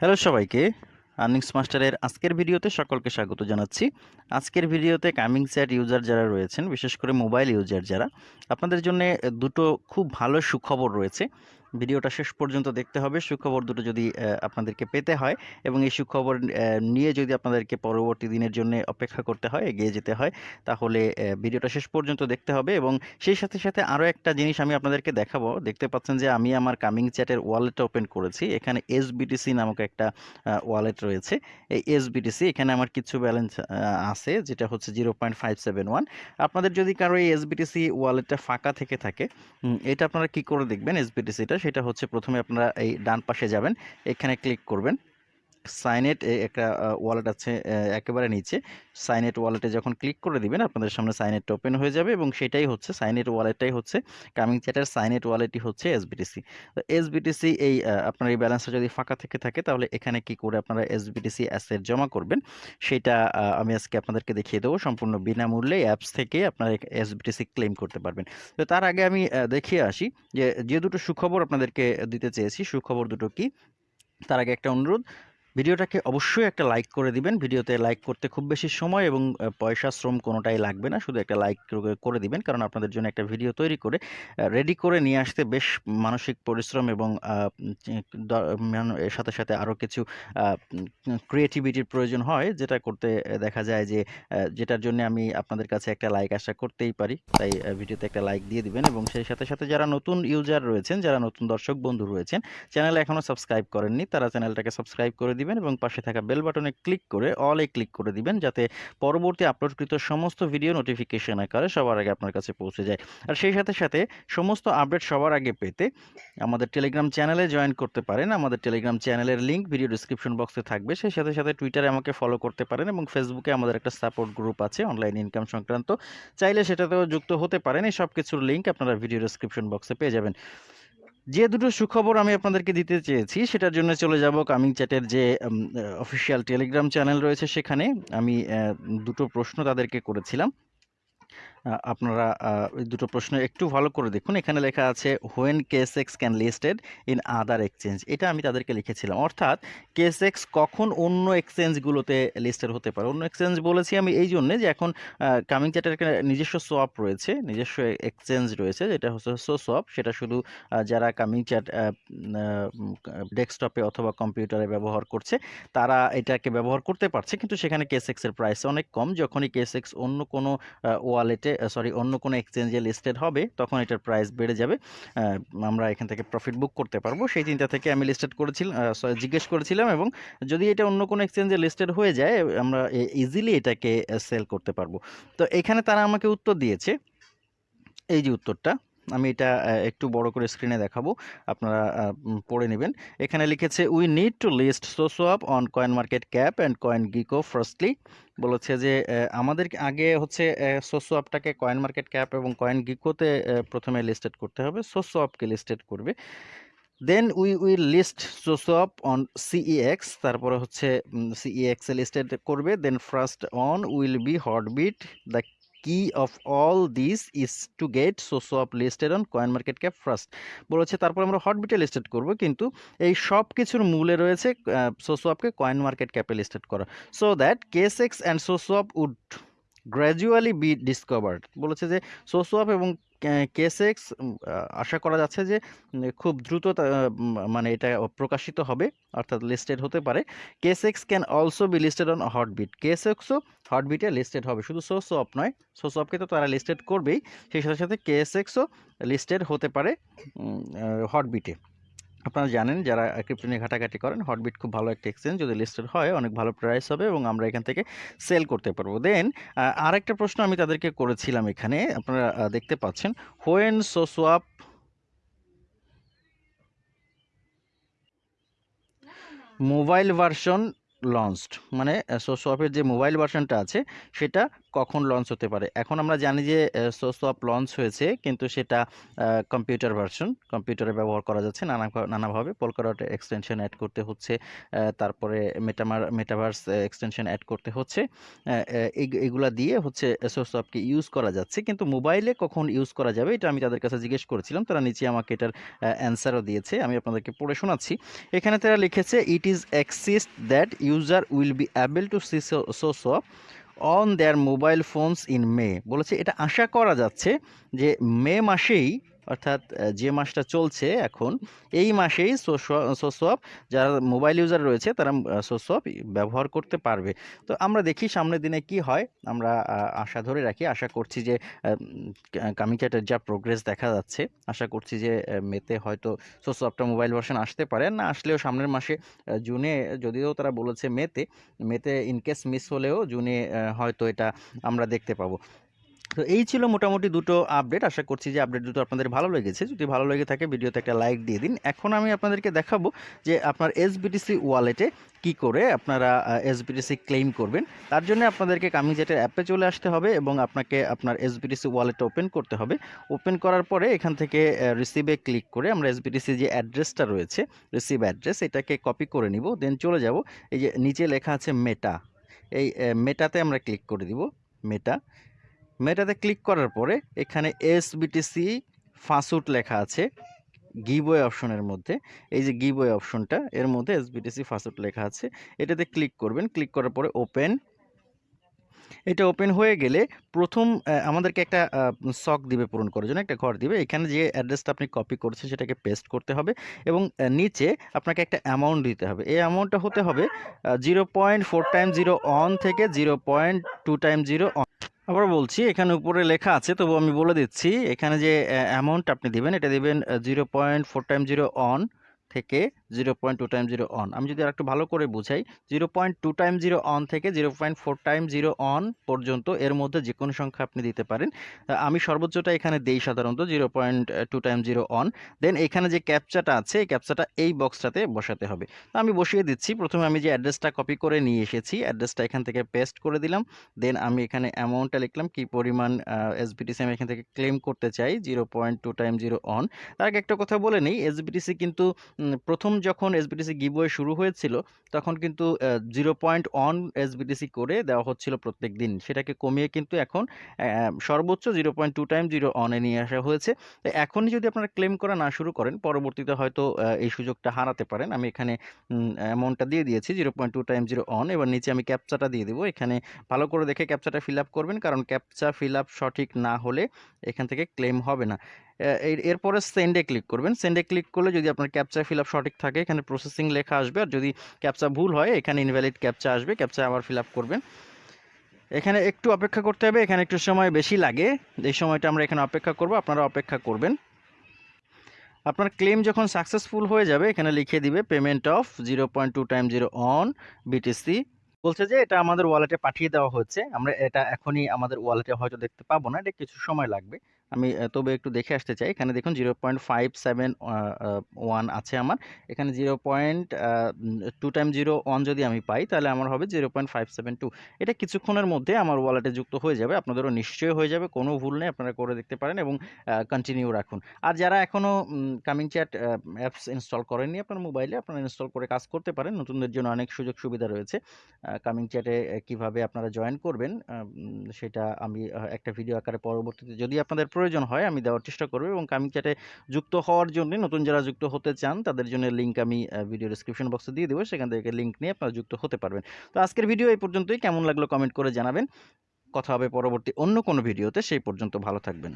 Hello সবাইকে। Earnings মাস্টারের আজকের ভিডিওতে সকলকে স্বাগত জানাচ্ছি। আজকের ভিডিওতে কামিং স্যাট ইউজার যারা রয়েছেন, বিশেষ করে মোবাইল ইউজার যারা, আপনাদের জন্য দুটো খুব ভালো সুখবর রয়েছে। ভিডিওটা শেষ পর্যন্ত দেখতে হবে। সুখবর দুটো যদি আপনাদেরকে পেতে হয় এবং এই সুখবর নিয়ে যদি আপনাদেরকে পরবর্তী দিনের জন্য অপেক্ষা করতে হয়, এগিয়ে যেতে হয়, তাহলে ভিডিওটা শেষ পর্যন্ত দেখতে হবে এবং সেই সাথে সাথে আরও একটা জিনিস আমি আপনাদেরকে দেখাবো। দেখতে পাচ্ছেন যে আমি আমার কামিং চ্যাটের ওয়ালেট ওপেন করেছি। এখানে এস এসবিটিসি নামক একটা ওয়ালেট রয়েছে। এই এসবিটিসি এখানে আমার কিছু ব্যালেন্স আছে, যেটা হচ্ছে zero point five seven one. আপনাদের যদি কারও এই এসবিটিসি ওয়ালেটটা ফাঁকা থেকে থাকে এটা আপনারা কি করে দেখবেন? এস এসবিটিসিটা সেটা হচ্ছে প্রথমে আপনারা এই ডান পাশে যাবেন এখানে ক্লিক করবেন। সাইনেট একটা ওয়ালেট আছে একেবারে নিচে। সাইনেট ওয়ালেটে যখন ক্লিক করে দিবেন, আপনাদের সামনে সাইনেট ওপেন হয়ে যাবে এবং সেটাই হচ্ছে, সাইনেট ওয়ালেটটাই হচ্ছে কামিং চ্যাটের, সাইনেট ওয়ালেটই হচ্ছে এসবিটিসি তো এসবিটিসি এই আপনার এই ব্যালেন্সটা যদি ফাঁকা থেকে থাকে, তাহলে এখানে কি করে আপনারা এসবিটিসি অ্যাসেট জমা করবেন, সেটা আমি আজকে আপনাদেরকে দেখিয়ে দেবো। সম্পূর্ণ বিনামূল্যে অ্যাপস থেকে আপনারা এসবিটিসি ক্লেম করতে পারবেন। তো তার আগে আমি দেখিয়ে আসি যে যে দুটো সুখবর আপনাদেরকে দিতে চেয়েছি, সুখবর দুটো কি? তার আগে একটা অনুরোধ ভিডিওটাকে অবশ্যই একটা লাইক করে দিবেন। ভিডিওতে লাইক করতে খুব বেশি সময় এবং পয়সা, শ্রম কোনোটাই লাগবে না। শুধু একটা লাইক করে দিবেন। কারণ আপনাদের জন্য একটা ভিডিও তৈরি করে রেডি করে নিয়ে আসতে বেশ মানসিক পরিশ্রম এবং সাথে সাথে আরও কিছু ক্রিয়েটিভিটির প্রয়োজন হয়। যেটা করতে দেখা যায় যে যেটার জন্য আমি আপনাদের কাছে একটা লাইক আশা করতেই পারি। তাই ভিডিওতে একটা লাইক দিয়ে দিবেন এবং সেই সাথে সাথে যারা নতুন ইউজার রয়েছেন, যারা নতুন দর্শক বন্ধু রয়েছেন চ্যানেল এখনও সাবস্ক্রাইব করেননি, তারা চ্যানেলটাকে সাবস্ক্রাইব করে দিবেন। এবং পাশে থাকা বেল বাটনে ক্লিক করে অলে ক্লিক করে দিবেন যাতে পরবর্তী আপলোডকৃত সমস্ত ভিডিও নোটিফিকেশন আকারে সবার আগে আপনার কাছে পৌঁছে যায়। আর সেই সাথে সাথে সমস্ত আপডেট সবার আগে পেতে আমাদের টেলিগ্রাম চ্যানেলে জয়েন করতে পারেন। আমাদের টেলিগ্রাম চ্যানেলের লিঙ্ক ভিডিও ডিসক্রিপশন বক্সে থাকবে। সেই সাথে সাথে টুইটারে আমাকে ফলো করতে পারেন এবং ফেসবুকে আমাদের একটা সাপোর্ট গ্রুপ আছে অনলাইন ইনকাম সংক্রান্ত। চাইলে সেটাতেও যুক্ত হতে পারেন। এই সব কিছুর লিঙ্ক আপনারা ভিডিও ডিসক্রিপশন বক্সে পেয়ে যাবেন। যে দুটো সুখবর আমি আপনাদেরকে দিতে চেয়েছি, সেটার জন্য চলে যাব কামিং চ্যাটের যে অফিসিয়াল টেলিগ্রাম চ্যানেল রয়েছে সেখানে আমি দুটো প্রশ্ন তাদেরকে করেছিলাম। আপনারা দুটো প্রশ্ন একটু ভালো করে দেখুন। এখানে লেখা আছে when case X can listed in other exchange এটা আমি তাদেরকে লিখেছিলাম। অর্থাৎ কেস এক্স কখন অন্য এক্সচেঞ্জগুলোতে লিস্টেড হতে পারে? অন্য এক্সচেঞ্জ বলেছি আমি এই জন্যে যে এখন কামিং চ্যাটের নিজস্ব সোয়াপ রয়েছে, নিজস্ব এক্সচেঞ্জ রয়েছে, যেটা হচ্ছে সো সোয়াপ সেটা শুধু যারা কামিং চ্যাট ডেস্কটপে অথবা কম্পিউটারে ব্যবহার করছে, তারা এটাকে ব্যবহার করতে পারছে। কিন্তু সেখানে কেস এক্সের প্রাইস অনেক কম। যখনই কেস এক্স অন্য কোনো ওয়ালেটে সরি অন্য কোনো এক্সচেঞ্জে লিস্টেড হবে, তখন এটার প্রাইস বেড়ে যাবে। আমরা এখান থেকে প্রফিট বুক করতে পারব। সেই চিন্তা থেকে আমি লিস্টেড করেছিলাম জিজ্ঞেস করেছিলাম এবং যদি এটা অন্য কোনো এক্সচেঞ্জে লিস্টেড হয়ে যায়, আমরা ইজিলি এটাকে সেল করতে পারব। তো এখানে তারা আমাকে উত্তর দিয়েছে। এই যে উত্তরটা। আমি এটা একটু বড় করে স্ক্রিনে দেখাবো। আপনারা পড়ে নেবেন। এখানে লিখেছে we need to list SoSwap on coin market cap and coin gecko firstly বলেছে যে আমাদের আগে হচ্ছে সোসোয়াপটাকে কয়েন মার্কেট ক্যাপ এবং কয়েন গিকোতে প্রথমে লিস্টেড করতে হবে। সোসোয়াপকে লিস্টেড করবে। Then we will list SoSwap on CEX তারপরে হচ্ছে সিইএক্স এ লিস্টেড করবে। Then first on will be Hotbit the key of all this is to get SoSwap listed on coin market cap first বলেছে, তারপর আমরা হটবিটে listed করব, কিন্তু এই সব কিছুর মূলে রয়েছে সোসোয়াপকে কয়েন মার্কেট ক্যাপে লিস্টেড করা। So that case X and SoSwap would gradually be discovered বলেছে যে সোসোয়াপ এবং কেসেক্স আশা করা যাচ্ছে যে খুব দ্রুত মানে এটা প্রকাশিত হবে, অর্থাৎ লিস্টেড হতে পারে। Case X can also be listed on Hotbit কেসেক্সও হটবিটে লিস্টেড হবে, শুধু সোসোয়াপ নয় সোসোয়াপকে তো তারা লিস্টেড করবেই, সেই সাথে সাথে কেএসএক্সও লিস্টেড হতে পারে হটবিটে আপনারা জানেন যারা ক্রিপ্টো নিয়ে ঘাটাঘাটি করেন হটবিট খুব ভালো একটা এক্সচেঞ্জ যদি লিস্টেড হয়, অনেক ভালো প্রাইস হবে এবং আমরা এখান থেকে সেল করতে পারব। দেন আরেকটা প্রশ্ন আমি তাদেরকে করেছিলাম এখানে, আপনারা দেখতে পাচ্ছেন when SoSwap mobile version launched মানে সোসোয়াপের যে মোবাইল ভার্সনটা আছে, সেটা কখন লঞ্চ হতে পারে। এখন আমরা জানি যে সোসোয়াপ লঞ্চ হয়েছে, কিন্তু সেটা কম্পিউটার ভার্সন কম্পিউটারে ব্যবহার করা যাচ্ছে, নানা নানাভাবে। পোলকাডট এক্সটেনশন অ্যাড করতে হচ্ছে তারপরে মেটামার মেটাভার্স এক্সটেনশন অ্যাড করতে হচ্ছে এগুলা দিয়ে হচ্ছে সোসোয়াপকে ইউজ করা যাচ্ছে। কিন্তু মোবাইলে কখন ইউজ করা যাবে, এটা আমি তাদের কাছে জিজ্ঞেস করেছিলাম, তারা নিচে আমাকে এটার অ্যান্সারও দিয়েছে, আমি আপনাদেরকে পড়ে শোনাচ্ছি। এখানে তারা লিখেছে it is exist that user will be able to see SoSwap on their mobile phones in May বলেছে এটা আশা করা যাচ্ছে যে মে মাসেই অর্থাৎ যে মাসটা চলছে এখন, এই মাসেই সোসোয়াপ যারা মোবাইল ইউজার রয়েছে, তারা সোসোয়াপ ব্যবহার করতে পারবে। তো আমরা দেখি সামনের দিনে কি হয়। আমরা আশা ধরে রাখি, আশা করছি যে কামিংচাটের যা প্রোগ্রেস দেখা যাচ্ছে, আশা করছি যে মেতে হয়তো সোসোয়াপটা মোবাইল ভার্সন আসতে পারে। না আসলেও সামনের মাসে জুনে, যদিও তারা বলেছে মেতে মেতে ইনকেস মিস হলেও জুনে হয়তো এটা আমরা দেখতে পাবো। তো এই ছিল মোটামুটি দুটো আপডেট আশা করছি যে আপডেট দুটো আপনাদের ভালো লেগেছে। যদি ভালো লেগে থাকে, ভিডিওতে একটা লাইক দিয়ে দিন। এখন আমি আপনাদেরকে দেখাবো যে আপনার এসবিটিসি ওয়ালেটে কি করে আপনারা এসবিটিসি ক্লেম করবেন। তার জন্য আপনাদেরকে কামিজেটের অ্যাপে চলে আসতে হবে এবং আপনাকে আপনার এসবিটিসি ওয়ালেট ওপেন করতে হবে। ওপেন করার পরে এখান থেকে রিসিভে ক্লিক করে আমরা এসবিটিসি যে অ্যাড্রেসটা রয়েছে রিসিভ অ্যাড্রেস এটাকে কপি করে নিব। দেন চলে যাব, এই যে নিচে লেখা আছে মেটা এই মেটাতে আমরা ক্লিক করে দিব মেটা মেটাতে ক্লিক করার পরে এখানে এস এসবিটিসি ফাসুট লেখা আছে গিবওয়ে অপশনের মধ্যে। এই যে গিবওয়ে অপশনটা এর মধ্যে এসবিটিসি ফাসুট লেখা আছে। এটাতে ক্লিক করবেন ক্লিক করার পরে ওপেন এটা ওপেন হয়ে গেলে প্রথম আমাদেরকে একটা সক দিবে, পূরণ করার জন্য একটা ঘর দিবে। এখানে যে অ্যাড্রেসটা আপনি কপি করেছেন, সেটাকে পেস্ট করতে হবে এবং নিচে আপনাকে একটা অ্যামাউন্ট দিতে হবে। এই অ্যামাউন্টটা হতে হবে zero point four time zero one থেকে zero point two time zero one আবার বলছি, এখানে উপরে লেখা আছে, তবু আমি বলে দিচ্ছি, এখানে যে অ্যামাউন্ট আপনি দেবেন, এটা দেবেন zero point four time zero one থেকে zero point two time zero one আমি যদি আরেকটু ভালো করে বুঝাই zero point two time zero one থেকে zero point four time zero one পর্যন্ত এর মধ্যে যে কোনো সংখ্যা আপনি দিতে পারেন। আমি সর্বোচ্চটা এখানে দেই সাধারণত zero point two time zero one দেন এখানে যে ক্যাপচাটা আছে, এই ক্যাপচাটা এই বক্সটাতে বসাতে হবে। তো আমি বসিয়ে দিচ্ছি। প্রথমে আমি যে অ্যাড্রেসটা কপি করে নিয়ে এসেছি অ্যাড্রেসটা এখান থেকে পেস্ট করে দিলাম। দেন আমি এখানে অ্যামাউন্টটা লিখলাম, কি পরিমাণ এস এসবিটিসি আমি এখান থেকে ক্লেম করতে চাই zero point two time zero one তার আগে একটা কথা বলে নেই এসবিটিসি কিন্তু প্রথম যখন এসবিটিসি গিভওয়ে শুরু হয়েছিল, তখন কিন্তু জিরো পয়েন্ট অন এসবিটিসি করে দেওয়া হচ্ছিল প্রত্যেক দিন। সেটাকে কমিয়ে কিন্তু এখন সর্বোচ্চ zero point two time zero অনে নিয়ে আসা হয়েছে। তো এখনই যদি আপনারা ক্লেম করা না শুরু করেন, পরবর্তীতে হয়তো এই সুযোগটা হারাতে পারেন। আমি এখানে অ্যামাউন্টটা দিয়ে দিয়েছি zero point two time zero one এবার নিচে আমি ক্যাপচাটা দিয়ে দেবো। এখানে ভালো করে দেখে ক্যাপচাটা ফিল আপ করবেন, কারণ ক্যাপচা ফিল আপ সঠিক না হলে এখান থেকে ক্লেম হবে না। এরপরে সেন্ডে ক্লিক করবেন। সেন্ডে ক্লিক করলে যদি আপনার ক্যাপচা ফিল আপ সঠিক থাকে, এখানে প্রসেসিং লেখা আসবে। আর যদি ক্যাপচা ভুল হয়, এখানে ইনভ্যালিড ক্যাপচা আসবে ক্যাপচা আবার ফিল আপ করবেন। এখানে একটু অপেক্ষা করতে হবে। এখানে একটু সময় বেশি লাগে। এই সময়টা আমরা এখানে অপেক্ষা করব। আপনারা অপেক্ষা করবেন। আপনার ক্লেম যখন সাকসেসফুল হয়ে যাবে, এখানে লিখে দিবে payment of zero point two time zero one BTC বলছে যে, এটা আমাদের ওয়ালেটে পাঠিয়ে দেওয়া হচ্ছে আমরা এটা এখনই আমাদের ওয়ালেটে হয়তো দেখতে পাবো না। এটা কিছু সময় লাগবে। আমি তবে একটু দেখে আসতে চাই। এখানে দেখুন zero point five seven one আছে আমার। এখানে zero point two time zero one যদি আমি পাই, তাহলে আমার হবে zero point five seven two এটা কিছুক্ষণের মধ্যে আমার ওয়ালেটে যুক্ত হয়ে যাবে। আপনাদেরও নিশ্চয়ই হয়ে যাবে। কোনো ভুল নেই, আপনারা করে দেখতে পারেন এবং কন্টিনিউ রাখুন। আর যারা এখনও কামিং চ্যাট অ্যাপস ইনস্টল করেননি আপনার মোবাইলে আপনারা ইনস্টল করে কাজ করতে পারেন। নতুনদের জন্য অনেক সুযোগ সুবিধা রয়েছে। কামিং চ্যাটে কীভাবে আপনারা জয়েন করবেন সেটা আমি একটা ভিডিও আকারে পরবর্তীতে যদি আপনাদের প্রয়োজন হয়, আমি দেওয়ার চেষ্টা করব এবং কামিং চ্যাটে যুক্ত হওয়ার জন্য নতুন যারা যুক্ত হতে চান, তাদের জন্য লিঙ্ক আমি ভিডিও ডিসক্রিপশন বক্সে দিয়ে দেবো। সেখান থেকে লিঙ্ক নিয়ে আপনারা যুক্ত হতে পারবেন। তো আজকের ভিডিও এই পর্যন্তই। কেমন লাগল কমেন্ট করে জানাবেন। কথা হবে পরবর্তী অন্য কোনো ভিডিওতে সেই পর্যন্ত ভালো থাকবেন।